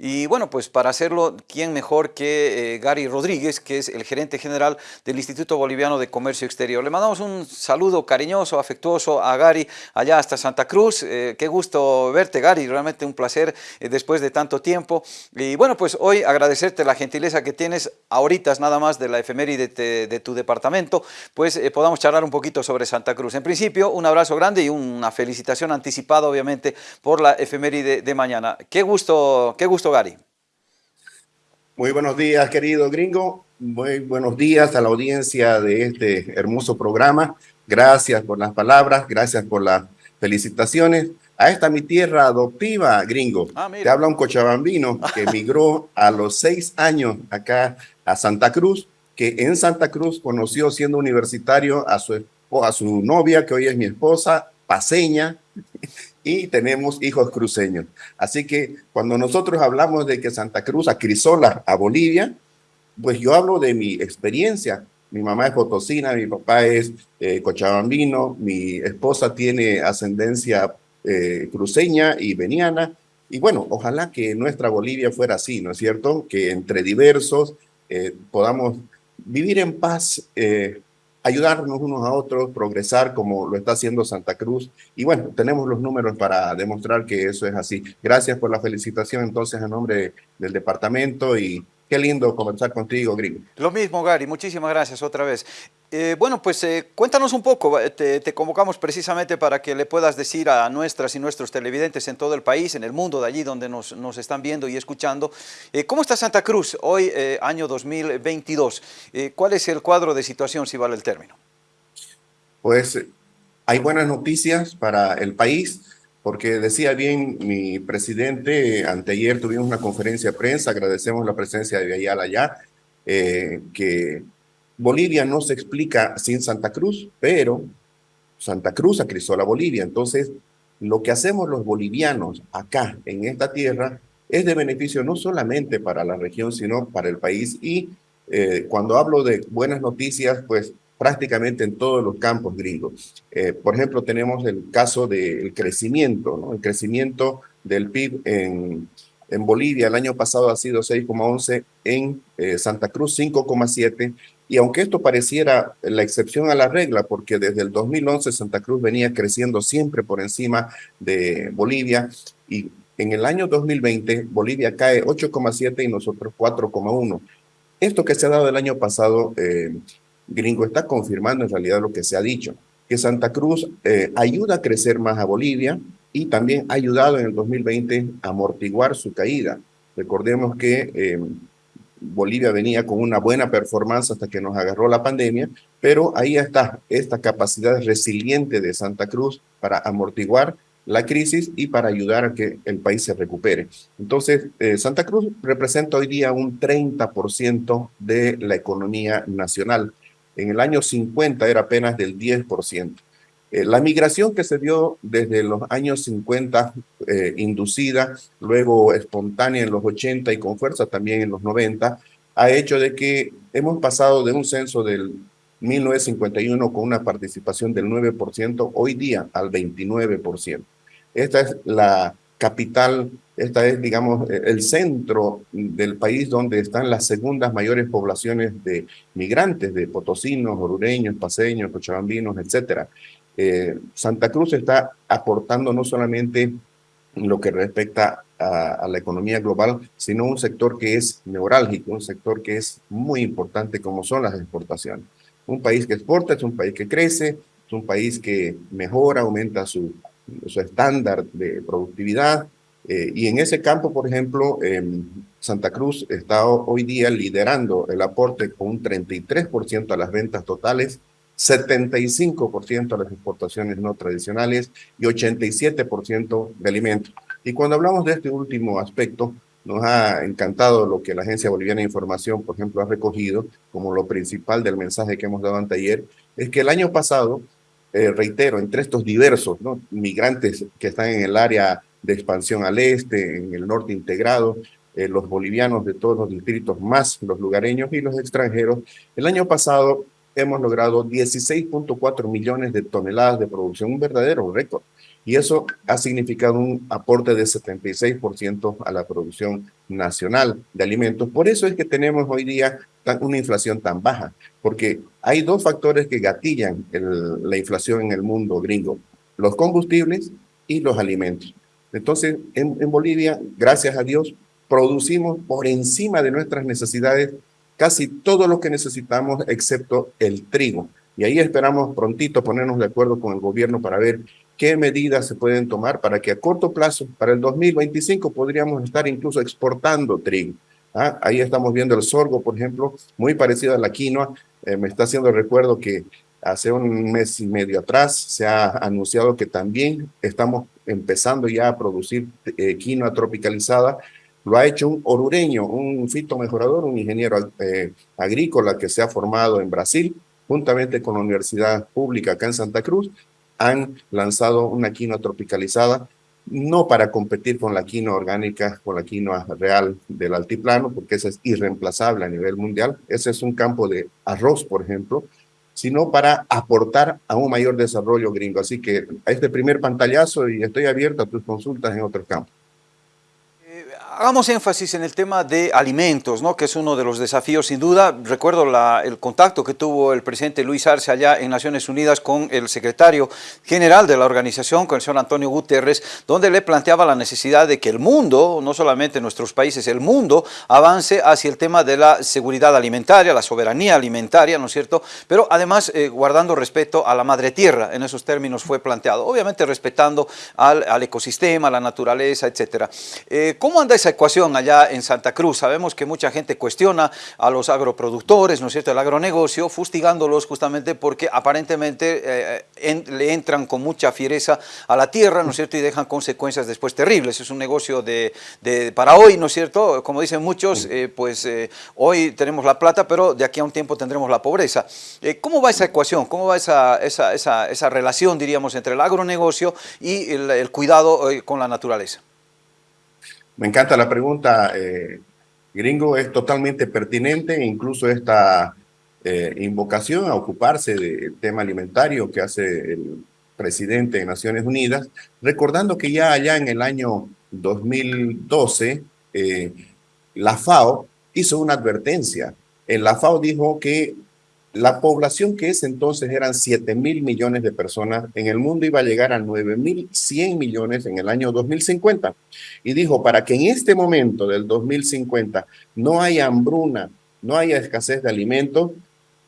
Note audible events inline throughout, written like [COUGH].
Y bueno, pues para hacerlo, ¿quién mejor que eh, Gary Rodríguez, que es el gerente general del Instituto Boliviano de Comercio Exterior? Le mandamos un saludo cariñoso, afectuoso a Gary allá hasta Santa Cruz. Eh, qué gusto verte, Gary, realmente un placer eh, después de tanto tiempo. Y bueno, pues hoy agradecerte la gentileza que tienes ahorita nada más de la efeméride de, de tu departamento, pues podamos charlar un poquito sobre Santa Cruz. En principio, un abrazo grande y una felicitación anticipada, obviamente, por la efeméride de mañana. Qué gusto, qué gusto, Gary. Muy buenos días, querido gringo. Muy buenos días a la audiencia de este hermoso programa. Gracias por las palabras, gracias por las felicitaciones. A esta mi tierra adoptiva, gringo. Ah, Te habla un cochabambino [LAUGHS] que emigró a los seis años acá a Santa Cruz, que en Santa Cruz conoció siendo universitario a su, a su novia, que hoy es mi esposa, paseña, y tenemos hijos cruceños. Así que cuando nosotros hablamos de que Santa Cruz acrisola a Bolivia, pues yo hablo de mi experiencia. Mi mamá es potosina, mi papá es eh, cochabambino, mi esposa tiene ascendencia eh, cruceña y veniana. Y bueno, ojalá que nuestra Bolivia fuera así, ¿no es cierto? Que entre diversos eh, podamos vivir en paz, ayudarnos unos a otros, progresar como lo está haciendo Santa Cruz. Y bueno, tenemos los números para demostrar que eso es así. Gracias por la felicitación entonces a nombre del departamento y Qué lindo conversar contigo, Gringo. Lo mismo, Gary. Muchísimas gracias otra vez. Eh, bueno, pues eh, cuéntanos un poco. Te, convocamos precisamente para que le puedas decir a nuestras y nuestros televidentes en todo el país, en el mundo, de allí donde nos, nos están viendo y escuchando, eh, ¿cómo está Santa Cruz hoy, año 2022? ¿Cuál es el cuadro de situación, si vale el término? Pues hay buenas noticias para el país porque decía bien mi presidente, anteayer tuvimos una conferencia de prensa, agradecemos la presencia de Ayala allá, eh, que Bolivia no se explica sin Santa Cruz, pero Santa Cruz acrisó la Bolivia. Entonces, lo que hacemos los bolivianos acá en esta tierra es de beneficio no solamente para la región, sino para el país. Y eh, cuando hablo de buenas noticias, pues prácticamente en todos los campos gringos. Eh, por ejemplo, tenemos el caso del crecimiento, ¿no? el crecimiento del PIB en, en Bolivia el año pasado ha sido 6,11, en eh, Santa Cruz 5,7, y aunque esto pareciera la excepción a la regla, porque desde el 2011 Santa Cruz venía creciendo siempre por encima de Bolivia, y en el año 2020 Bolivia cae 8,7 y nosotros 4,1. Esto que se ha dado el año pasado eh, gringo está confirmando en realidad lo que se ha dicho, que Santa Cruz eh, ayuda a crecer más a Bolivia y también ha ayudado en el 2020 a amortiguar su caída. Recordemos que em, Bolivia venía con una buena performance hasta que nos agarró la pandemia, pero ahí está esta capacidad resiliente de Santa Cruz para amortiguar la crisis y para ayudar a que el país se recupere. Entonces, eh, Santa Cruz representa hoy día un 30% de la economía nacional. En el año 50 era apenas del 10%. Eh, la migración que se dio desde los años 50, eh, inducida, luego espontánea en los 80 y con fuerza también en los 90, ha hecho de que hemos pasado de un censo del 1951 con una participación del 9%, hoy día al 29%. Esta es la capital, esta es, digamos, e, el centro del país donde están las segundas mayores poblaciones de migrantes, de potosinos, orureños, paseños, cochabambinos, etc. Eh, Santa Cruz está aportando no solamente lo que respecta a, a, la economía global, sino un sector que es neurálgico, un sector que es muy importante como son las exportaciones. Un país que exporta es un país que crece, es un país que mejora, aumenta su su estándar de productividad. Eh, y en ese campo, por ejemplo, Santa Cruz está hoy día liderando el aporte con un 33% a las ventas totales, 75% a las exportaciones no tradicionales y 87% de alimentos. Y cuando hablamos de este último aspecto, nos ha encantado lo que la Agencia Boliviana de Información, por ejemplo, ha recogido como lo principal del mensaje que hemos dado anteayer, es que el año pasado eh, reitero, entre estos diversos ¿no? migrantes que están en el área de expansión al este, en el norte integrado, eh, los bolivianos de todos los distritos, más los lugareños y los extranjeros, el año pasado hemos logrado 16.4 millones de toneladas de producción, un verdadero récord. y eso ha significado un aporte de 76% a la producción nacional de alimentos. Por eso es que tenemos hoy día una inflación tan baja, porque hay dos factores que gatillan la inflación en el mundo gringo, los combustibles y los alimentos. Entonces, en, en Bolivia, gracias a Dios, producimos por encima de nuestras necesidades casi todo lo que necesitamos excepto el trigo. Y ahí esperamos prontito ponernos de acuerdo con el gobierno para ver qué medidas se pueden tomar para que a corto plazo, para el 2025, podríamos estar incluso exportando trigo. ¿Ah? Ahí estamos viendo el sorgo, por ejemplo, muy parecido a la quinoa. Eh, me está haciendo recuerdo que hace un mes y medio atrás se ha anunciado que también estamos empezando ya a producir eh, quinoa tropicalizada lo ha hecho un orureño, un fitomejorador, un ingeniero eh, agrícola que se ha formado en Brasil, juntamente con la Universidad Pública acá en Santa Cruz, han lanzado una quinoa tropicalizada, no para competir con la quinoa orgánica, con la quinoa real del altiplano, porque esa es irreemplazable a nivel mundial. Ese es un campo de arroz, por ejemplo, sino para aportar a un mayor desarrollo gringo. Así que a este primer pantallazo y estoy abierto a tus consultas en otros campos. Hagamos énfasis en el tema de alimentos, ¿no? que es uno de los desafíos sin duda. Recuerdo el contacto que tuvo el presidente Luis Arce allá en Naciones Unidas con el secretario general de la organización, con el señor Antonio Guterres, donde le planteaba la necesidad de que el mundo, no solamente nuestros países, el mundo avance hacia el tema de la seguridad alimentaria, la soberanía alimentaria, ¿no es cierto? Pero además eh, guardando respeto a la madre tierra, en esos términos fue planteado, obviamente respetando al, ecosistema, la naturaleza, etcétera. Eh, ¿Cómo anda esa ecuación allá en Santa Cruz. Sabemos que mucha gente cuestiona a los agroproductores, ¿no es cierto?, el agronegocio, fustigándolos justamente porque aparentemente eh, le entran con mucha fiereza a la tierra, ¿no es cierto?, y dejan consecuencias después terribles. Es un negocio de, para hoy, ¿no es cierto?, como dicen muchos, eh, pues eh, hoy tenemos la plata, pero de aquí a un tiempo tendremos la pobreza. ¿Cómo va esa ecuación? ¿Cómo va esa, esa, esa, esa relación, diríamos, entre el agronegocio y el cuidado con la naturaleza? Me encanta la pregunta, eh, gringo, es totalmente pertinente, incluso esta eh, invocación a ocuparse del tema alimentario que hace el presidente de Naciones Unidas, recordando que ya allá en el año 2012, eh, la FAO hizo una advertencia. En la FAO dijo que la población que es entonces eran 7 mil millones de personas en el mundo iba a llegar a 9 mil 100 millones en el año 2050. Y dijo, para que en este momento del 2050 no haya hambruna, no haya escasez de alimentos,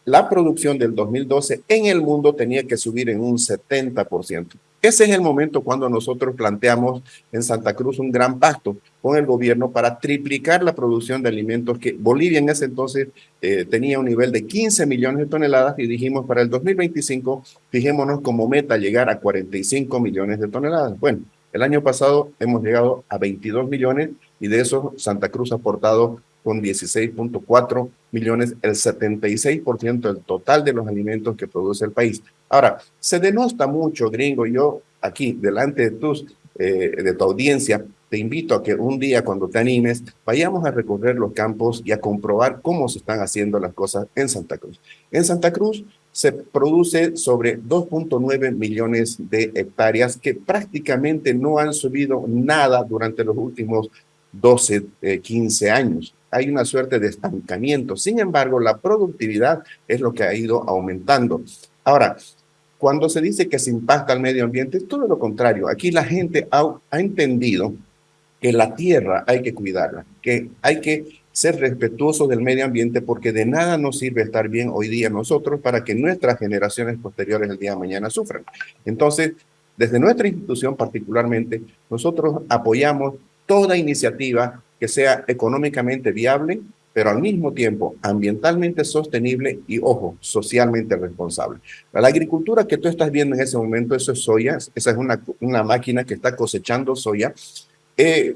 la producción del 2012 en el mundo tenía que subir en un 70%. Ese es el momento cuando nosotros planteamos en Santa Cruz un gran pacto con el gobierno para triplicar la producción de alimentos que Bolivia en ese entonces eh, tenía un nivel de 15 millones de toneladas y dijimos para el 2025 fijémonos como meta llegar a 45 millones de toneladas. Bueno, el año pasado hemos llegado a 22 millones y de eso Santa Cruz ha aportado con 16.4 millones, el 76% del total de los alimentos que produce el país. Ahora, se denosta mucho, gringo, yo aquí, delante de, tus, eh, de tu audiencia, te invito a que un día cuando te animes, vayamos a recorrer los campos y a comprobar cómo se están haciendo las cosas en Santa Cruz. En Santa Cruz se produce sobre 2.9 millones de hectáreas que prácticamente no han subido nada durante los últimos 12, 15 eh, años hay una suerte de estancamiento. Sin embargo, la productividad es lo que ha ido aumentando. Ahora, cuando se dice que se impacta al medio ambiente, es todo lo contrario. Aquí la gente ha, entendido que la tierra hay que cuidarla, que hay que ser respetuosos del medio ambiente porque de nada nos sirve estar bien hoy día nosotros para que nuestras generaciones posteriores el día de mañana sufran. Entonces, desde nuestra institución particularmente, nosotros apoyamos toda iniciativa que sea económicamente viable, pero al mismo tiempo ambientalmente sostenible y, ojo, socialmente responsable. La agricultura que tú estás viendo en ese momento, eso es soya, esa es una, una máquina que está cosechando soya, eh,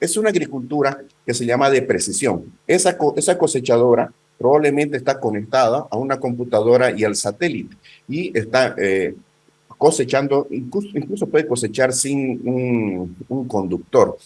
es una agricultura que se llama de precisión. Esa, esa cosechadora probablemente está conectada a una computadora y al satélite y está eh, cosechando, incluso, incluso, puede cosechar sin un, un conductor.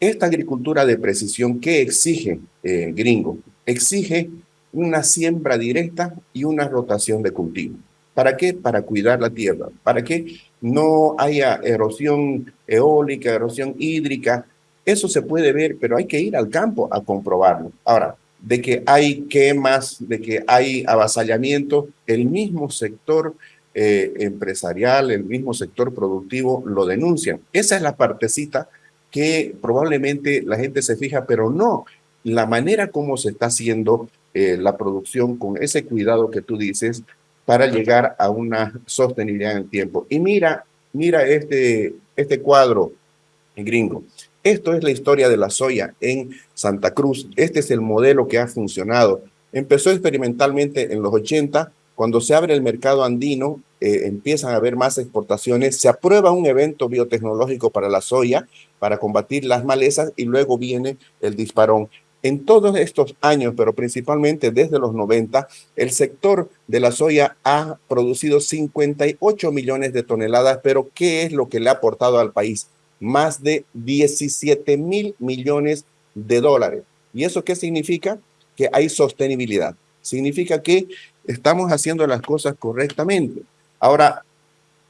Esta agricultura de precisión, ¿qué exige, eh, gringo? Exige una siembra directa y una rotación de cultivo. ¿Para qué? Para cuidar la tierra, para que no haya erosión eólica, erosión hídrica. Eso se puede ver, pero hay que ir al campo a comprobarlo. Ahora, de que hay quemas, de que hay avasallamiento, el mismo sector eh, empresarial, el mismo sector productivo lo denuncian. Esa es la partecita que probablemente la gente se fija, pero no la manera como se está haciendo eh, la producción con ese cuidado que tú dices para llegar a una sostenibilidad en el tiempo. Y mira, mira este, este cuadro gringo. Esto es la historia de la soya en Santa Cruz. Este es el modelo que ha funcionado. Empezó experimentalmente en los 80. Cuando se abre el mercado andino, eh, empiezan a haber más exportaciones. Se aprueba un evento biotecnológico para la soya, para combatir las malezas, y luego viene el disparón. En todos estos años, pero principalmente desde los 90, el sector de la soya ha producido 58 millones de toneladas, pero ¿qué es lo que le ha aportado al país? más de 17 mil millones de dólares. ¿Y eso qué significa? Que hay sostenibilidad. Significa que estamos haciendo las cosas correctamente. Ahora,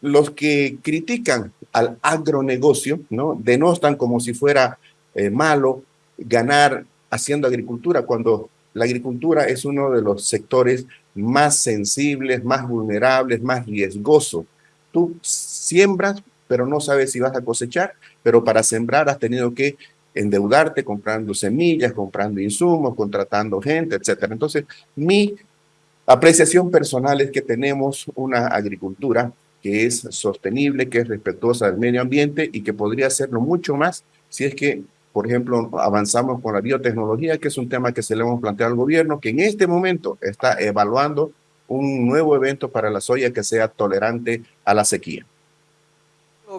los que critican al agronegocio, ¿no? Denostan como si fuera eh, malo ganar haciendo agricultura, cuando la agricultura es uno de los sectores más sensibles, más vulnerables, más riesgosos. Tú siembras pero no sabes si vas a cosechar, pero para sembrar has tenido que endeudarte comprando semillas, comprando insumos, contratando gente, etcétera. Entonces, mi apreciación personal es que tenemos una agricultura que es sostenible, que es respetuosa del medio ambiente y que podría hacerlo mucho más si es que, por ejemplo, avanzamos con la biotecnología, que es un tema que se le hemos planteado al gobierno, que en este momento está evaluando un nuevo evento para la soya que sea tolerante a la sequía.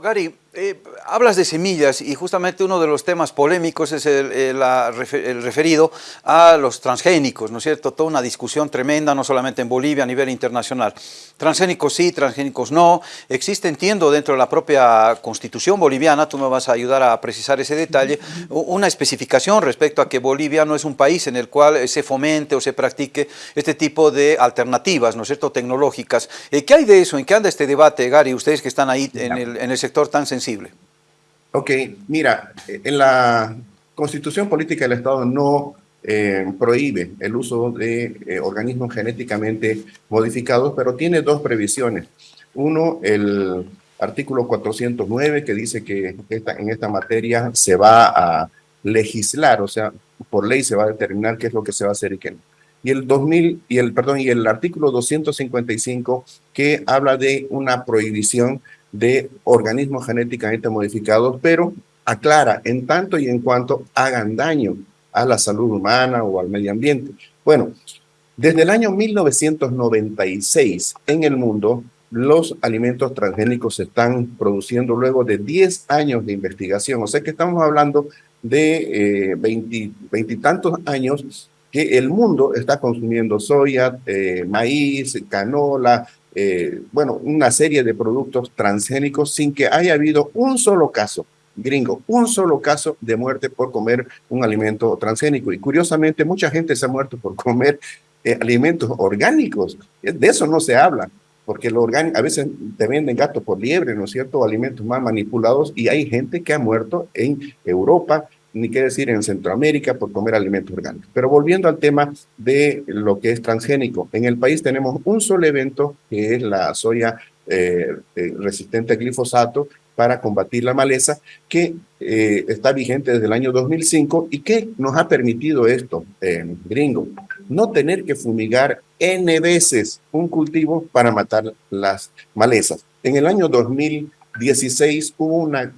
Gary, eh, hablas de semillas y justamente uno de los temas polémicos es el, referido a los transgénicos, ¿no es cierto? Toda una discusión tremenda, no solamente en Bolivia, a nivel internacional. Transgénicos sí, transgénicos no. Existe, entiendo, dentro de la propia constitución boliviana, tú me vas a ayudar a precisar ese detalle, una especificación respecto a que Bolivia no es un país en el cual se fomente o se practique este tipo de alternativas, ¿no es cierto?, tecnológicas. Eh, ¿Qué hay de eso? ¿En qué anda este debate, Gary, ustedes que están ahí en el, en el sector tan sensible? Ok, mira, en la Constitución Política del Estado no eh, prohíbe el uso de eh, organismos genéticamente modificados, pero tiene dos previsiones. Uno, el artículo 409, que dice que en esta materia se va a legislar, o sea, por ley se va a determinar qué es lo que se va a hacer y qué no. Y el 2000 y el perdón y el artículo 255 que habla de una prohibición de organismos genéticamente modificados, pero aclara en tanto y en cuanto hagan daño a la salud humana o al medio ambiente. Bueno, desde el año 1996 en el mundo, los alimentos transgénicos se están produciendo luego de 10 años de investigación. O sea que estamos hablando de eh, veintitantos años que el mundo está consumiendo soya, eh, maíz, canola, eh, bueno, una serie de productos transgénicos sin que haya habido un solo caso, gringo, un solo caso de muerte por comer un alimento transgénico. Y curiosamente, mucha gente se ha muerto por comer eh, alimentos orgánicos. De eso no se habla, porque lo orgánico, a veces te venden gato por liebre, ¿no es cierto? Alimentos más manipulados y hay gente que ha muerto en Europa, ni qué decir en Centroamérica por comer alimentos orgánicos. Pero volviendo al tema de lo que es transgénico, en el país tenemos un solo evento que es la soya eh, eh, resistente a glifosato para combatir la maleza, que eh, está vigente desde el año 2005 y que nos ha permitido esto, gringo, no tener que fumigar N veces un cultivo para matar las malezas. En el año 2016 hubo una,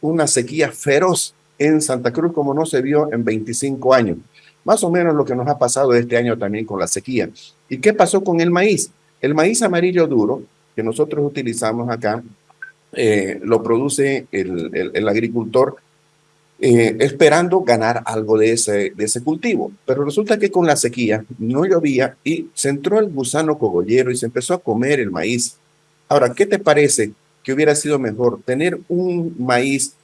una sequía feroz en Santa Cruz como no se vio en 25 años. Más o menos lo que nos ha pasado este año también con la sequía. ¿Y qué pasó con el maíz? El maíz amarillo duro que nosotros utilizamos acá, eh, lo produce el, agricultor eh, esperando ganar algo de ese, de ese cultivo. Pero resulta que con la sequía no llovía y se entró el gusano cogollero y se empezó a comer el maíz. Ahora, ¿qué te parece que hubiera sido mejor tener un maíz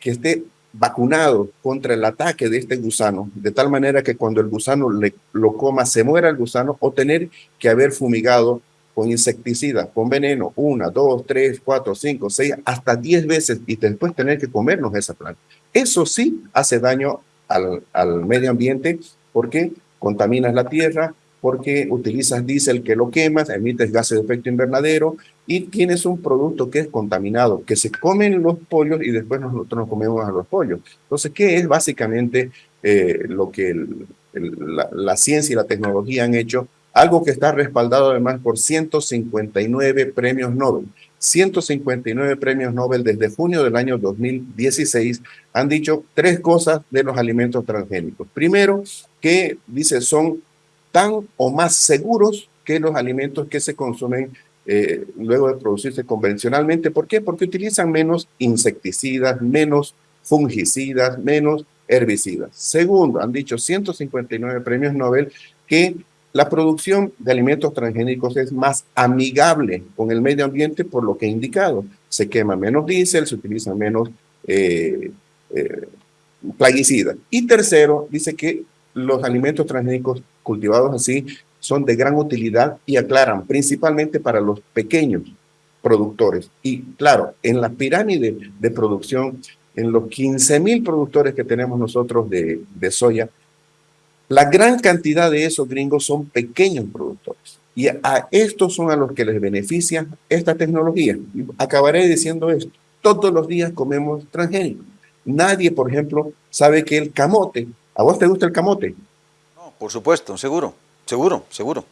que esté vacunado contra el ataque de este gusano, de tal manera que cuando el gusano lo coma se muera el gusano o tener que haber fumigado con insecticidas, con veneno, una, dos, tres, cuatro, cinco, seis, hasta diez veces y después tener que comernos esa planta. Eso sí hace daño al, al medio ambiente porque contaminas la tierra, porque utilizas diésel que lo quemas, emites gases de efecto invernadero y tienes un producto que es contaminado, que se comen los pollos y después nosotros nos comemos a los pollos. Entonces, ¿qué es básicamente eh, lo que la, la ciencia y la tecnología han hecho? Algo que está respaldado además por 159 premios Nobel. 159 premios Nobel desde junio del año 2016 han dicho tres cosas de los alimentos transgénicos. Primero, que dice son tan o más seguros que los alimentos que se consumen eh, luego de producirse convencionalmente. ¿Por qué? Porque utilizan menos insecticidas, menos fungicidas, menos herbicidas. Segundo, han dicho 159 premios Nobel que la producción de alimentos transgénicos es más amigable con el medio ambiente por lo que he indicado. Se quema menos diésel, se utiliza menos eh, eh, plaguicidas. Y tercero, dice que los alimentos transgénicos cultivados así son de gran utilidad y aclaran, principalmente para los pequeños productores. Y claro, en la pirámide de producción, en los 15 mil productores que tenemos nosotros de, soya, la gran cantidad de esos gringos son pequeños productores. Y a estos son a los que les beneficia esta tecnología. acabaré diciendo esto. Todos los días comemos transgénicos. Nadie, por ejemplo, sabe que el camote ¿A vos te gusta el camote? No, por supuesto, seguro, seguro, seguro.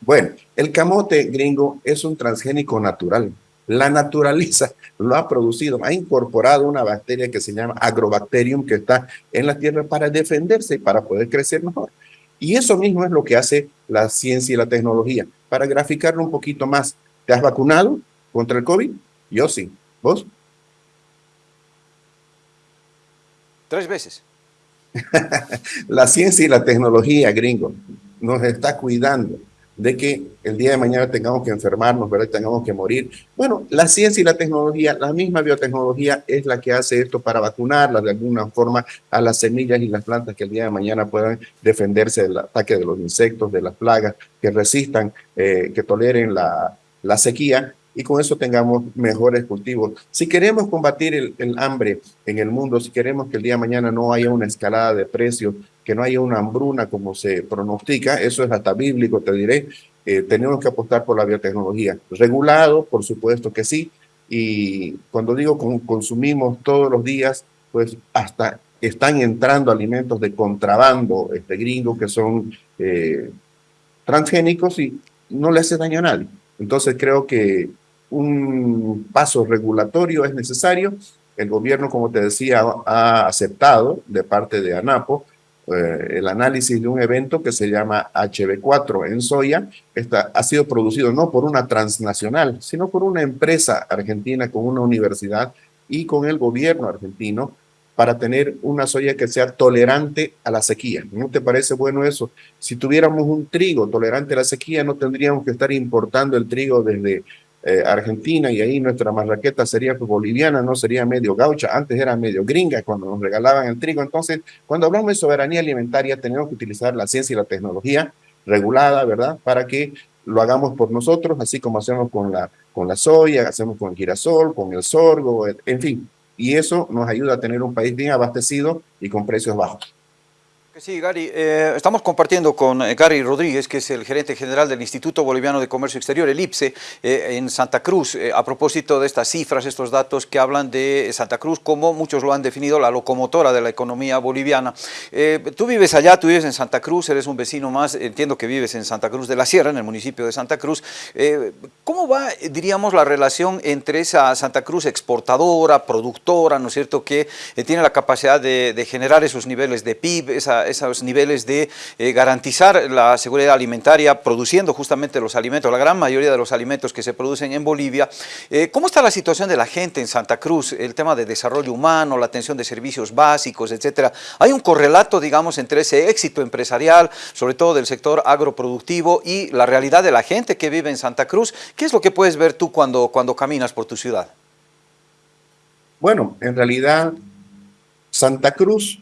Bueno, el camote gringo es un transgénico natural. La naturaleza lo ha producido, ha incorporado una bacteria que se llama agrobacterium que está en la tierra para defenderse y para poder crecer mejor. Y eso mismo es lo que hace la ciencia y la tecnología. Para graficarlo un poquito más, ¿te has vacunado contra el COVID? Yo sí. ¿Vos? Tres veces. [LAUGHS] la ciencia y la tecnología, gringo, nos está cuidando de que el día de mañana tengamos que enfermarnos, ¿verdad? tengamos que morir. Bueno, la ciencia y la tecnología, la misma biotecnología es la que hace esto para vacunarla de alguna forma a las semillas y las plantas que el día de mañana puedan defenderse del ataque de los insectos, de las plagas, que resistan, eh, que toleren la, la sequía y con eso tengamos mejores cultivos. Si queremos combatir el, hambre en el mundo, si queremos que el día de mañana no haya una escalada de precios, que no haya una hambruna como se pronostica, eso es hasta bíblico, te diré, eh, tenemos que apostar por la biotecnología. Regulado, por supuesto que sí, y cuando digo consumimos todos los días, pues hasta están entrando alimentos de contrabando este gringo que son eh, transgénicos y no le hace daño a nadie. Entonces creo que un paso regulatorio es necesario. El gobierno, como te decía, ha aceptado de parte de ANAPO eh, el análisis de un evento que se llama HB4 en soya. Esta ha sido producido no por una transnacional, sino por una empresa argentina con una universidad y con el gobierno argentino para tener una soya que sea tolerante a la sequía. ¿No te parece bueno eso? Si tuviéramos un trigo tolerante a la sequía, no tendríamos que estar importando el trigo desde eh, Argentina y ahí nuestra marraqueta sería pues, boliviana, no sería medio gaucha, antes era medio gringa cuando nos regalaban el trigo. Entonces, cuando hablamos de soberanía alimentaria, tenemos que utilizar la ciencia y la tecnología regulada, ¿verdad? Para que lo hagamos por nosotros, así como hacemos con la, con la soya, hacemos con el girasol, con el sorgo, en fin. Y eso nos ayuda a tener un país bien abastecido y con precios bajos. Sí, Gary, eh, estamos compartiendo con eh, Gary Rodríguez, que es el gerente general del Instituto Boliviano de Comercio Exterior, el IPSE, eh, en Santa Cruz, a propósito de estas cifras, estos datos que hablan de Santa Cruz, como muchos lo han definido, la locomotora de la economía boliviana. tú vives allá, tú vives en Santa Cruz, eres un vecino más, entiendo que vives en Santa Cruz de la Sierra, en el municipio de Santa Cruz. ¿Cómo va, diríamos, la relación entre esa Santa Cruz exportadora, productora, ¿no es cierto?, que tiene la capacidad de, de generar esos niveles de PIB, esos niveles de eh, garantizar la seguridad alimentaria, produciendo justamente los alimentos, la gran mayoría de los alimentos que se producen en Bolivia. Eh, ¿Cómo está la situación de la gente en Santa Cruz? El tema de desarrollo humano, la atención de servicios básicos, etcétera. ¿Hay un correlato, digamos, entre ese éxito empresarial, sobre todo del sector agroproductivo, y la realidad de la gente que vive en Santa Cruz? ¿Qué es lo que puedes ver tú cuando, cuando caminas por tu ciudad? Bueno, en realidad, Santa Cruz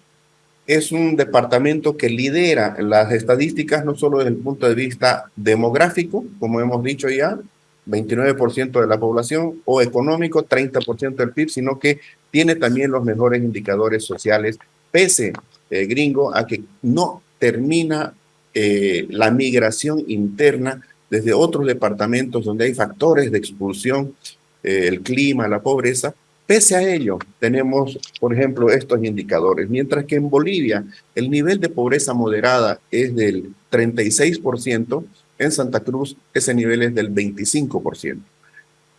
es un departamento que lidera las estadísticas no solo desde el punto de vista demográfico, como hemos dicho ya, 29% de la población, o económico, 30% del PIB, sino que tiene también los mejores indicadores sociales, pese, eh, gringo, a que no termina eh, la migración interna desde otros departamentos donde hay factores de expulsión, eh, el clima, la pobreza, Pese a ello, tenemos, por ejemplo, estos indicadores. Mientras que en Bolivia el nivel de pobreza moderada es del 36%, en Santa Cruz ese nivel es del 25%.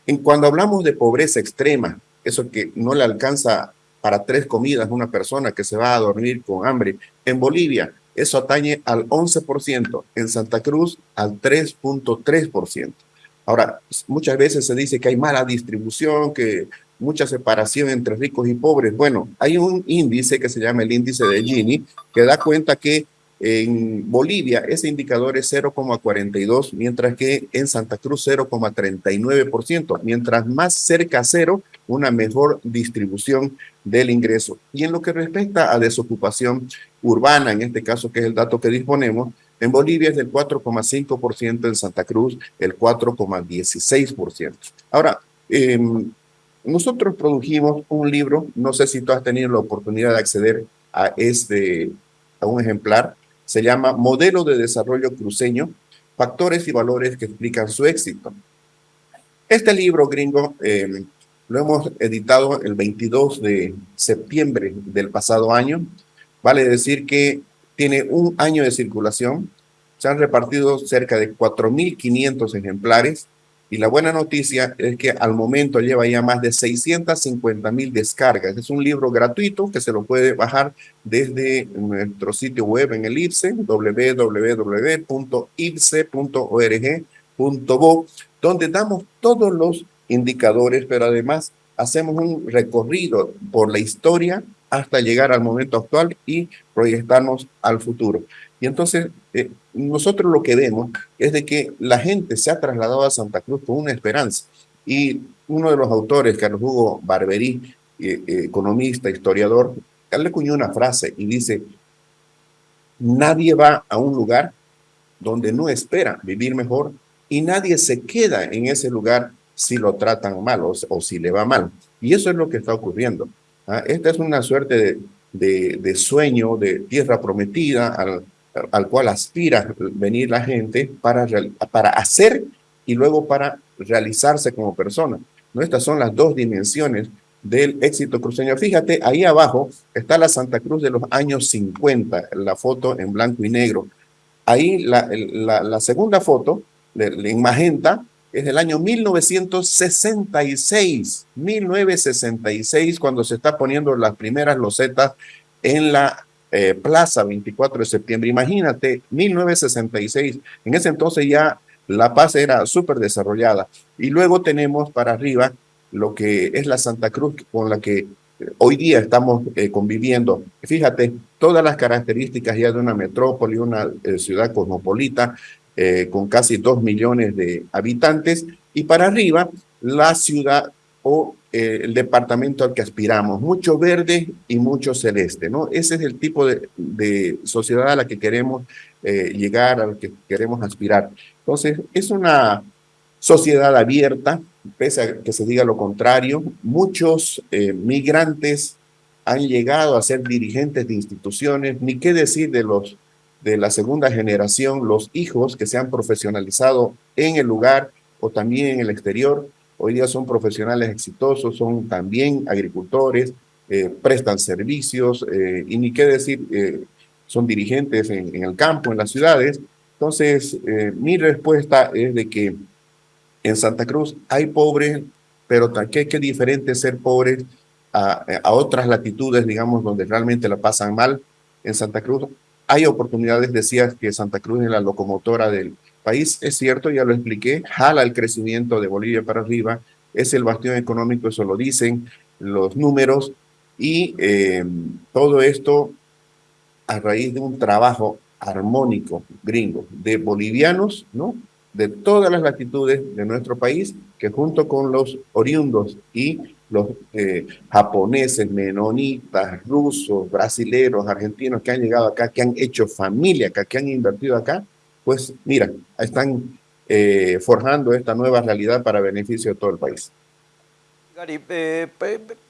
En cuando hablamos de pobreza extrema, eso que no le alcanza para tres comidas una persona que se va a dormir con hambre, en Bolivia eso atañe al 11%, en Santa Cruz al 3.3%. Ahora, muchas veces se dice que hay mala distribución, que mucha separación entre ricos y pobres. Bueno, hay un índice que se llama el índice de Gini, que da cuenta que en Bolivia ese indicador es 0,42, mientras que en Santa Cruz 0,39%. Mientras más cerca a cero, una mejor distribución del ingreso. Y en lo que respecta a desocupación urbana, en este caso que es el dato que disponemos, en Bolivia es del 4,5%, en Santa Cruz el 4,16%. Ahora, eh, nosotros produjimos un libro, no sé si tú has tenido la oportunidad de acceder a este, a un ejemplar, se llama Modelo de Desarrollo Cruceño, Factores y Valores que explican su éxito. Este libro, gringo, eh, lo hemos editado el 22 de septiembre del pasado año. Vale decir que tiene un año de circulación. Se han repartido cerca de 4.500 ejemplares y la buena noticia es que al momento lleva ya más de 650 mil descargas. Es un libro gratuito que se lo puede bajar desde nuestro sitio web en el IPSE, www.ipse.org.bo, donde damos todos los indicadores, pero además hacemos un recorrido por la historia hasta llegar al momento actual y proyectarnos al futuro. Y entonces eh, nosotros lo que vemos es de que la gente se ha trasladado a Santa Cruz con una esperanza. Y uno de los autores, Carlos Hugo Barberí, eh, eh, economista, historiador, le cuñó una frase y dice, nadie va a un lugar donde no espera vivir mejor y nadie se queda en ese lugar si lo tratan mal o, si le va mal. Y eso es lo que está ocurriendo. ¿ah? Esta es una suerte de, de, sueño, de tierra prometida al, al cual aspira venir la gente para, para hacer y luego para realizarse como persona. ¿no? Estas son las dos dimensiones del éxito cruceño. Fíjate, ahí abajo está la Santa Cruz de los años 50, la foto en blanco y negro. Ahí la, la, segunda foto, en magenta, es del año 1966, 1966, cuando se está poniendo las primeras losetas en la eh, Plaza 24 de septiembre. Imagínate, 1966, en ese entonces ya La Paz era súper desarrollada. Y luego tenemos para arriba lo que es la Santa Cruz con la que eh, hoy día estamos eh, conviviendo. Fíjate, todas las características ya de una metrópoli, una ciudad cosmopolita, con casi dos millones de habitantes, y para arriba la ciudad o eh, el departamento al que aspiramos, mucho verde y mucho celeste, ¿no? Ese es el tipo de, sociedad a la que queremos eh, llegar, a la que queremos aspirar. Entonces, es una sociedad abierta, pese a que se diga lo contrario, muchos eh, migrantes han llegado a ser dirigentes de instituciones, ni qué decir de los de la segunda generación, los hijos que se han profesionalizado en el lugar o también en el exterior, Hoy día son profesionales exitosos, son también agricultores, eh, prestan servicios eh, y ni qué decir, eh, son dirigentes en, el campo, en las ciudades. Entonces, mi respuesta es de que en Santa Cruz hay pobres, pero qué, qué diferente ser pobres a, a otras latitudes, digamos, donde realmente la pasan mal. En Santa Cruz hay oportunidades, decías que Santa Cruz es la locomotora del, país, es cierto, ya lo expliqué, jala el crecimiento de Bolivia para arriba, es el bastión económico, eso lo dicen los números, y eh, todo esto a raíz de un trabajo armónico gringo de bolivianos, ¿no? de todas las latitudes de nuestro país, que junto con los oriundos y los eh, japoneses, menonitas, rusos, brasileros, argentinos que han llegado acá, que han hecho familia acá, que han invertido acá, pues mira, están eh, forjando esta nueva realidad para beneficio de todo el país. Gary, eh,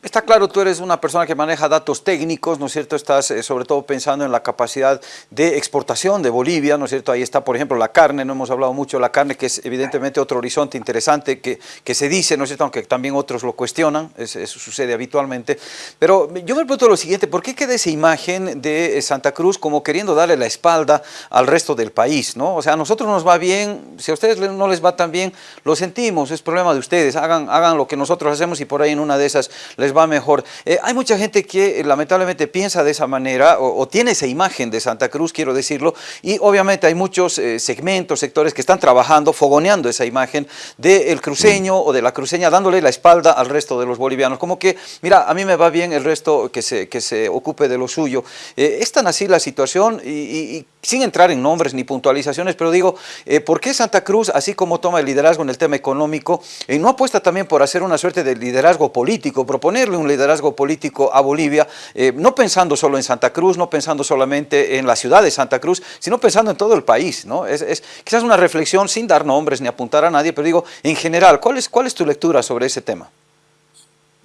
está claro, tú eres una persona que maneja datos técnicos, ¿no es cierto? Estás eh, sobre todo pensando en la capacidad de exportación de Bolivia, ¿no es cierto? Ahí está, por ejemplo, la carne, no hemos hablado mucho de la carne, que es evidentemente otro horizonte interesante que, que se dice, ¿no es cierto? Aunque también otros lo cuestionan, eso sucede habitualmente. Pero yo me pregunto lo siguiente, ¿por qué queda esa imagen de Santa Cruz como queriendo darle la espalda al resto del país, ¿no? O sea, a nosotros nos va bien, si a ustedes no les va tan bien, lo sentimos, es problema de ustedes, hagan, hagan lo que nosotros hacemos y por ahí en una de esas les va mejor. Eh, hay mucha gente que eh, lamentablemente piensa de esa manera o, tiene esa imagen de Santa Cruz, quiero decirlo, y obviamente hay muchos eh, segmentos, sectores que están trabajando, fogoneando esa imagen del cruceño o de la cruceña, dándole la espalda al resto de los bolivianos. Como que, mira, a mí me va bien el resto que se, que se ocupe de lo suyo. es tan así la situación y, sin entrar en nombres ni puntualizaciones, pero digo, ¿por qué Santa Cruz, así como toma el liderazgo en el tema económico, no apuesta también por hacer una suerte de liderazgo político, proponerle un liderazgo político a Bolivia, eh, no pensando solo en Santa Cruz, no pensando solamente en la ciudad de Santa Cruz, sino pensando en todo el país. ¿no? Es, quizás una reflexión sin dar nombres ni apuntar a nadie, pero digo, en general, ¿cuál es, cuál es tu lectura sobre ese tema?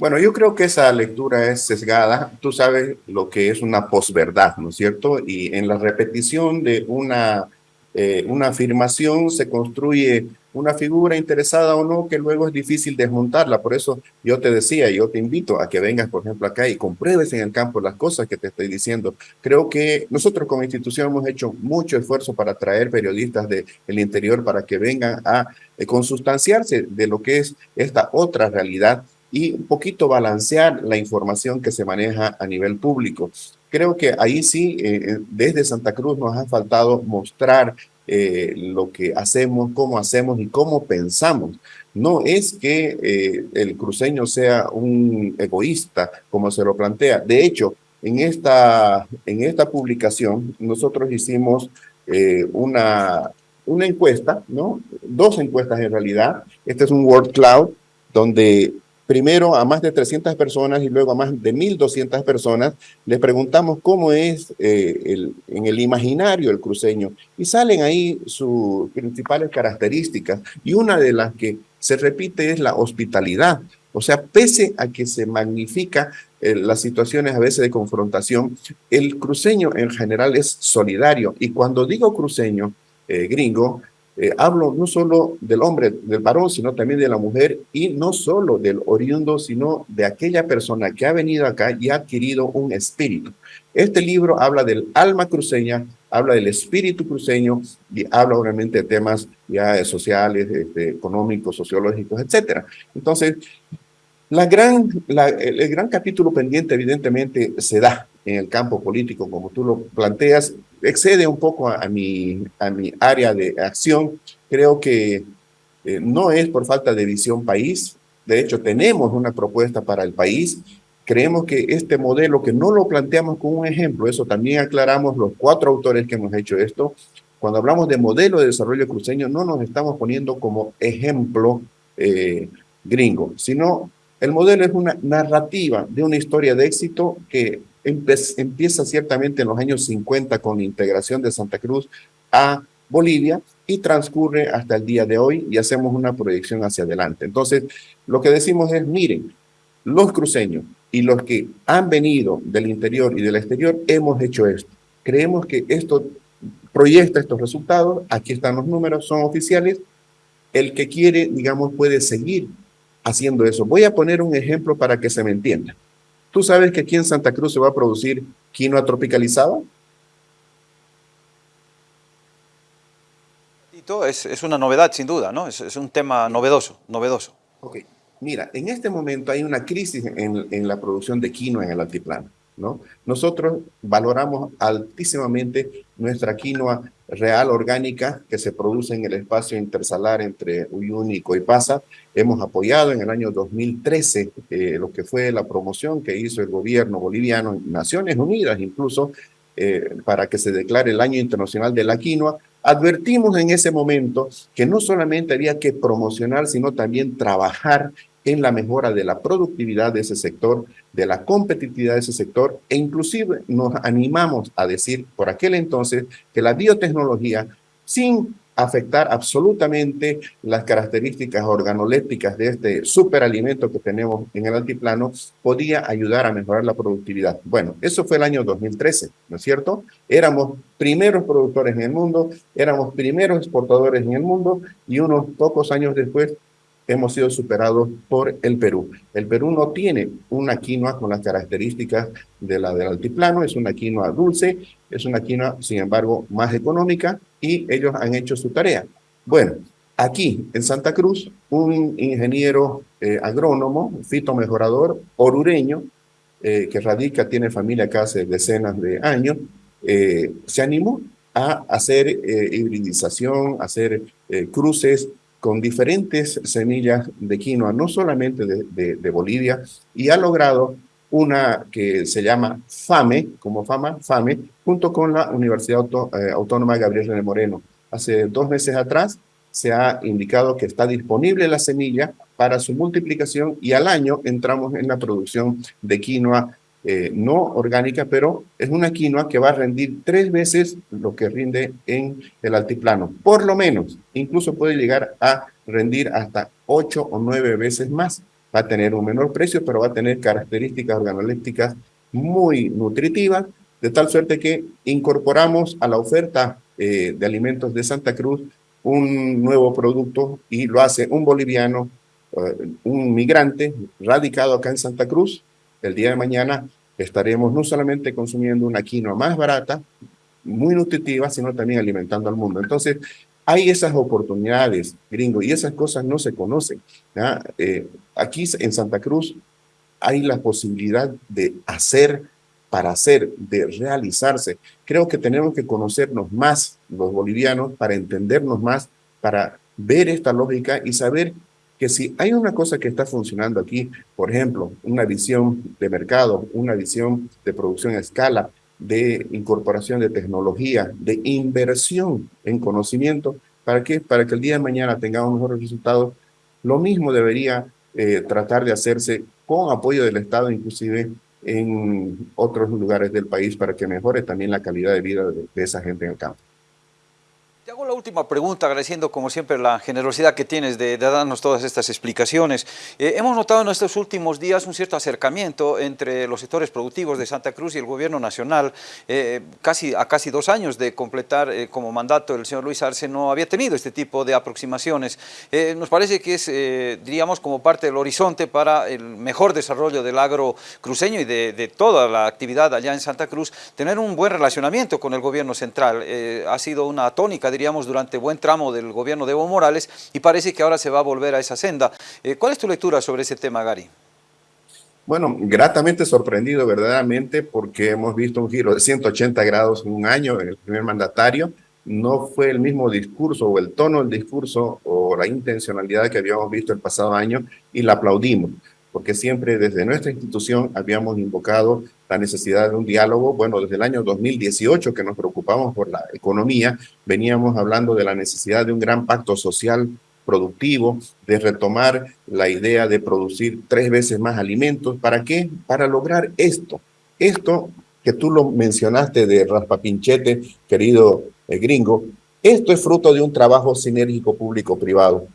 Bueno, yo creo que esa lectura es sesgada. Tú sabes lo que es una posverdad, ¿no es cierto? Y en la repetición de una, eh, una afirmación se construye una figura interesada o no, que luego es difícil desmontarla. Por eso yo te decía, yo te invito a que vengas, por ejemplo, acá y compruebes en el campo las cosas que te estoy diciendo. Creo que nosotros como institución hemos hecho mucho esfuerzo para traer periodistas del interior para que vengan a eh, consustanciarse de lo que es esta otra realidad y un poquito balancear la información que se maneja a nivel público. Creo que ahí sí, eh, eh, desde Santa Cruz nos ha faltado mostrar eh, lo que hacemos, cómo hacemos y cómo pensamos. No es que el cruceño sea un egoísta, como se lo plantea. De hecho, en esta, en esta publicación nosotros hicimos una, una encuesta, ¿no? dos encuestas en realidad. Este es un Word Cloud donde primero a más de 300 personas y luego a más de 1.200 personas, les preguntamos cómo es eh, el, en el imaginario el cruceño y salen ahí sus principales características y una de las que se repite es la hospitalidad. O sea, pese a que se magnifica eh, las situaciones a veces de confrontación, el cruceño en general es solidario. Y cuando digo cruceño, eh, gringo, eh, hablo no solo del hombre, del varón, sino también de la mujer y no solo del oriundo, sino de aquella persona que ha venido acá y ha adquirido un espíritu. Este libro habla del alma cruceña, habla del espíritu cruceño y habla obviamente de temas ya sociales, económicos, sociológicos, etcétera. Entonces, la gran, el gran capítulo pendiente evidentemente se da en el campo político, como tú lo planteas, excede un poco a, mi, a mi área de acción. Creo que eh, no es por falta de visión país. De hecho, tenemos una propuesta para el país. Creemos que este modelo, que no lo planteamos como un ejemplo, eso también aclaramos los cuatro autores que hemos hecho esto, cuando hablamos de modelo de desarrollo cruceño, no nos estamos poniendo como ejemplo eh, gringo, sino el modelo es una narrativa de una historia de éxito que empieza ciertamente en los años 50 con la integración de Santa Cruz a Bolivia y transcurre hasta el día de hoy y hacemos una proyección hacia adelante. Entonces, lo que decimos es, miren, los cruceños y los que han venido del interior y del exterior hemos hecho esto. Creemos que esto proyecta estos resultados, aquí están los números, son oficiales. El que quiere, digamos, puede seguir haciendo eso. Voy a poner un ejemplo para que se me entienda. ¿Tú sabes que aquí en Santa Cruz se va a producir quinoa tropicalizada? Es, es una novedad, sin duda, ¿no? Es, es, un tema novedoso, novedoso. Ok. Mira, en este momento hay una crisis en, en la producción de quinoa en el altiplano. Nosotros valoramos altísimamente nuestra quinoa real orgánica que se produce en el espacio intersalar entre Uyuni y Coipasa. Hemos apoyado en el año 2013 eh, lo que fue la promoción que hizo el gobierno boliviano, Naciones Unidas incluso, eh, para que se declare el Año Internacional de la Quinoa, Advertimos en ese momento que no solamente había que promocionar, sino también trabajar en la mejora de la productividad de ese sector, de la competitividad de ese sector, e inclusive nos animamos a decir por aquel entonces que la biotecnología, sin afectar absolutamente las características organolépticas de este superalimento que tenemos en el altiplano, podía ayudar a mejorar la productividad. Bueno, eso fue el año 2013, ¿no es cierto? Éramos primeros productores en el mundo, éramos primeros exportadores en el mundo y unos pocos años después hemos sido superados por el Perú. El Perú no tiene una quinoa con las características de la del altiplano, es una quinoa dulce, es una quinoa, sin embargo, más económica y ellos han hecho su tarea. Bueno, aquí en Santa Cruz, un ingeniero eh, agrónomo, fitomejorador, orureño, eh, que radica, tiene familia acá hace decenas de años, eh, se animó a hacer hibridización, hacer cruces con diferentes semillas de quinoa, no solamente de, Bolivia, y ha logrado una que se llama FAME, como FAMA, FAME, junto con la Universidad eh, Autónoma Gabriel René Moreno. Hace dos meses atrás se ha indicado que está disponible la semilla para su multiplicación y al año entramos en la producción de quinoa eh, no orgánica, pero es una quinoa que va a rendir tres veces lo que rinde en el altiplano, por lo menos, incluso puede llegar a rendir hasta ocho o nueve veces más. Va a tener un menor precio, pero va a tener características organolépticas muy nutritivas, de tal suerte que incorporamos a la oferta eh, de alimentos de Santa Cruz un nuevo producto y lo hace un boliviano, eh, un migrante radicado acá en Santa Cruz, el día de mañana estaremos no solamente consumiendo una quinoa más barata, muy nutritiva, sino también alimentando al mundo. Entonces, hay esas oportunidades, gringo, y esas cosas no se conocen. Eh, aquí en Santa Cruz hay la posibilidad de hacer para hacer, de realizarse. Creo que tenemos que conocernos más los bolivianos para entendernos más, para ver esta lógica y saber que si hay una cosa que está funcionando aquí, por ejemplo, una visión de mercado, una visión de producción a escala, de incorporación de tecnología, de inversión en conocimiento, ¿para qué? Para que el día de mañana tengamos mejores resultados. Lo mismo debería eh, tratar de hacerse con apoyo del Estado, inclusive en otros lugares del país, para que mejore también la calidad de vida de esa gente en el campo. Hago la última pregunta, agradeciendo como siempre la generosidad que tienes de, darnos todas estas explicaciones. Eh, hemos notado en estos últimos días un cierto acercamiento entre los sectores productivos de Santa Cruz y el gobierno nacional. Eh, casi, a casi dos años de completar eh, como mandato el señor Luis Arce no había tenido este tipo de aproximaciones. nos parece que es, diríamos, como parte del horizonte para el mejor desarrollo del agro cruceño y de, de, toda la actividad allá en Santa Cruz, tener un buen relacionamiento con el gobierno central. ha sido una tónica, durante buen tramo del gobierno de Evo Morales y parece que ahora se va a volver a esa senda. Eh, ¿Cuál es tu lectura sobre ese tema, Gary? Bueno, gratamente sorprendido verdaderamente porque hemos visto un giro de 180 grados en un año en el primer mandatario. No fue el mismo discurso o el tono del discurso o la intencionalidad que habíamos visto el pasado año y la aplaudimos porque siempre desde nuestra institución habíamos invocado la necesidad de un diálogo. Bueno, desde el año 2018 que nos preocupamos por la economía, veníamos hablando de la necesidad de un gran pacto social productivo, de retomar la idea de producir tres veces más alimentos. ¿Para qué? Para lograr esto. Esto que tú lo mencionaste de raspapinchete, querido eh, gringo, esto es fruto de un trabajo sinérgico público-privado.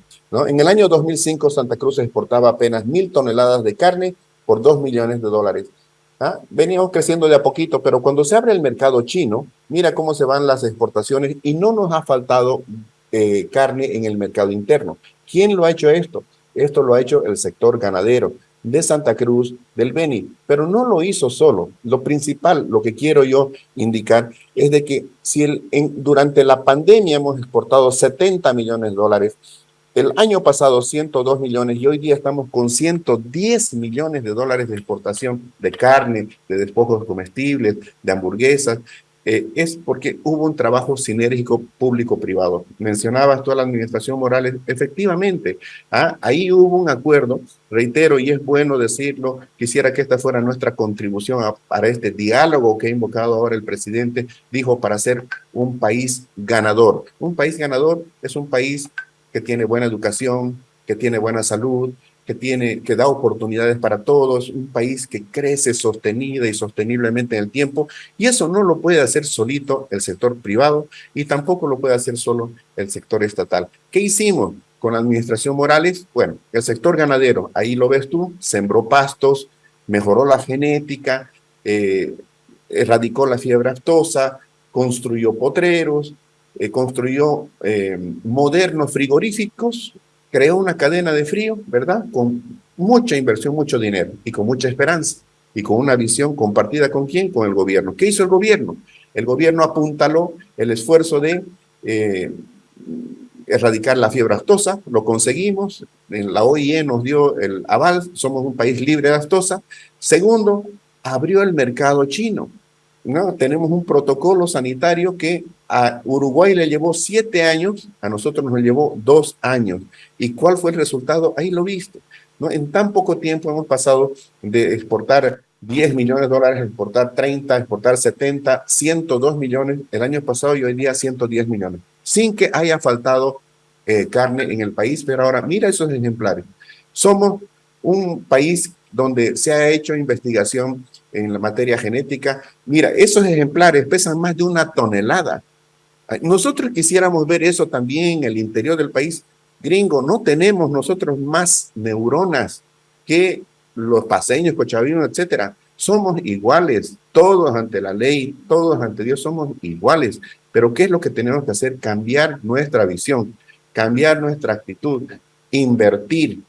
En el año 2005, Santa Cruz exportaba apenas mil toneladas de carne por dos millones de dólares. ¿Ah? Veníamos creciendo de a poquito, pero cuando se abre el mercado chino, mira cómo se van las exportaciones y no nos ha faltado eh, carne en el mercado interno. ¿Quién lo ha hecho esto? Esto lo ha hecho el sector ganadero de Santa Cruz, del Beni, pero no lo hizo solo. Lo principal, lo que quiero yo indicar, es de que si durante la pandemia hemos exportado 70 millones de dólares, el año pasado 102 millones y hoy día estamos con 110 millones de dólares de exportación de carne, de despojos comestibles, de hamburguesas. eh, es porque hubo un trabajo sinérgico público-privado. Mencionabas toda la administración Morales, efectivamente, ¿ah? ahí hubo un acuerdo, reitero, y es bueno decirlo, quisiera que esta fuera nuestra contribución para este diálogo que ha invocado ahora el presidente, dijo, para ser un país ganador. Un país ganador es un país que tiene buena educación, que tiene buena salud, que, tiene, que da oportunidades para todos, un país que crece sostenida y sosteniblemente en el tiempo, y eso no lo puede hacer solito el sector privado y tampoco lo puede hacer solo el sector estatal. ¿Qué hicimos con la administración Morales? Bueno, el sector ganadero, ahí lo ves tú, sembró pastos, mejoró la genética, eh, erradicó la fiebre aftosa, construyó potreros, eh, construyó eh, modernos frigoríficos creó una cadena de frío, ¿verdad? Con mucha inversión, mucho dinero y con mucha esperanza y con una visión compartida con quién? Con el gobierno. ¿Qué hizo el gobierno? El gobierno apuntaló el esfuerzo de eh, erradicar la fiebre aftosa, lo conseguimos, en la OIE nos dio el aval, somos un país libre de aftosa. Segundo, abrió el mercado chino. ¿No? Tenemos un protocolo sanitario que a Uruguay le llevó siete años, a nosotros nos llevó dos años. ¿Y cuál fue el resultado? Ahí lo viste. ¿no? En tan poco tiempo hemos pasado de exportar 10 millones de dólares, exportar 30, exportar 70, 102 millones el año pasado y hoy día 110 millones, sin que haya faltado eh, carne en el país. Pero ahora, mira esos ejemplares. Somos un país donde se ha hecho investigación en la materia genética. Mira, esos ejemplares pesan más de una tonelada. Nosotros quisiéramos ver eso también en el interior del país. Gringo, no tenemos nosotros más neuronas que los paseños, cochavinos, etcétera. Somos iguales, todos ante la ley, todos ante Dios somos iguales. Pero ¿qué es lo que tenemos que hacer? Cambiar nuestra visión, cambiar nuestra actitud, invertir,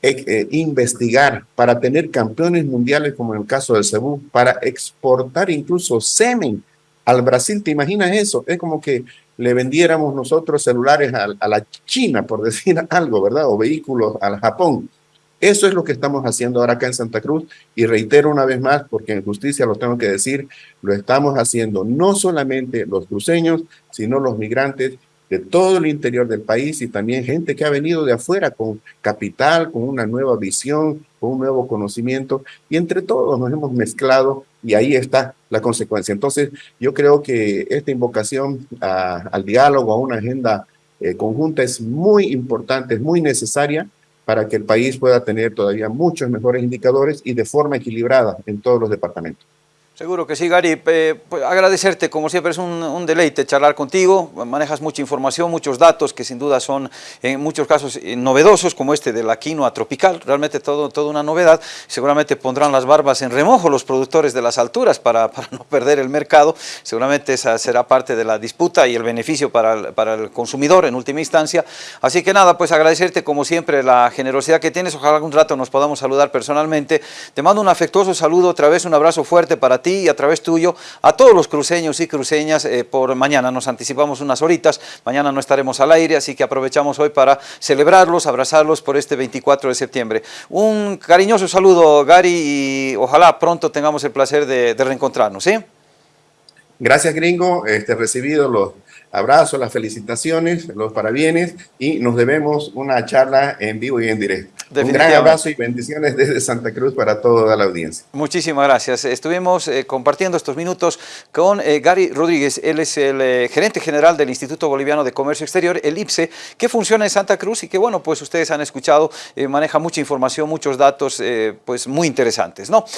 eh, eh, investigar para tener campeones mundiales como en el caso del Cebú, para exportar incluso semen al Brasil, ¿te imaginas eso? Es como que le vendiéramos nosotros celulares a, la China, por [LAUGHS] decir algo, ¿verdad? O vehículos al Japón. Eso es lo que estamos haciendo ahora acá en Santa Cruz y reitero una vez más, porque en justicia lo tengo que decir, lo estamos haciendo no solamente los cruceños, sino los migrantes de todo el interior del país y también gente que ha venido de afuera con capital, con una nueva visión, con un nuevo conocimiento y entre todos nos hemos mezclado y ahí está la consecuencia. Entonces yo creo que esta invocación al diálogo, a una agenda eh, conjunta es muy importante, es muy necesaria para que el país pueda tener todavía muchos mejores indicadores y de forma equilibrada en todos los departamentos. Seguro que sí, Gary. Eh, pues agradecerte, como siempre es un, deleite charlar contigo. Manejas mucha información, muchos datos que sin duda son en muchos casos eh, novedosos, como este de la quinoa tropical. Realmente todo, toda una novedad. Seguramente pondrán las barbas en remojo los productores de las alturas para, [LAUGHS] no perder el mercado. Seguramente esa será parte de la disputa y el beneficio para para el consumidor en última instancia. Así que nada, pues agradecerte como siempre la generosidad que tienes. Ojalá algún rato nos podamos saludar personalmente. Te mando un afectuoso saludo, otra vez un abrazo fuerte para ti y a través tuyo a todos los cruceños y cruceñas eh, por mañana. Nos anticipamos unas horitas, mañana no estaremos al aire, así que aprovechamos hoy para celebrarlos, abrazarlos por este 24 de septiembre. Un cariñoso saludo, Gary, y ojalá pronto tengamos el placer de, reencontrarnos. Gracias, gringo. Este, recibido los abrazos, las felicitaciones, los parabienes y nos debemos una charla en vivo y en directo. Un gran abrazo y bendiciones desde Santa Cruz para toda la audiencia. Muchísimas gracias. Estuvimos eh, compartiendo estos minutos con eh, Gary Rodríguez. Él es el eh, gerente general del Instituto Boliviano de Comercio Exterior, el IPSE, que funciona en Santa Cruz y que, bueno, pues ustedes han escuchado, maneja mucha información, muchos datos pues muy interesantes, ¿no?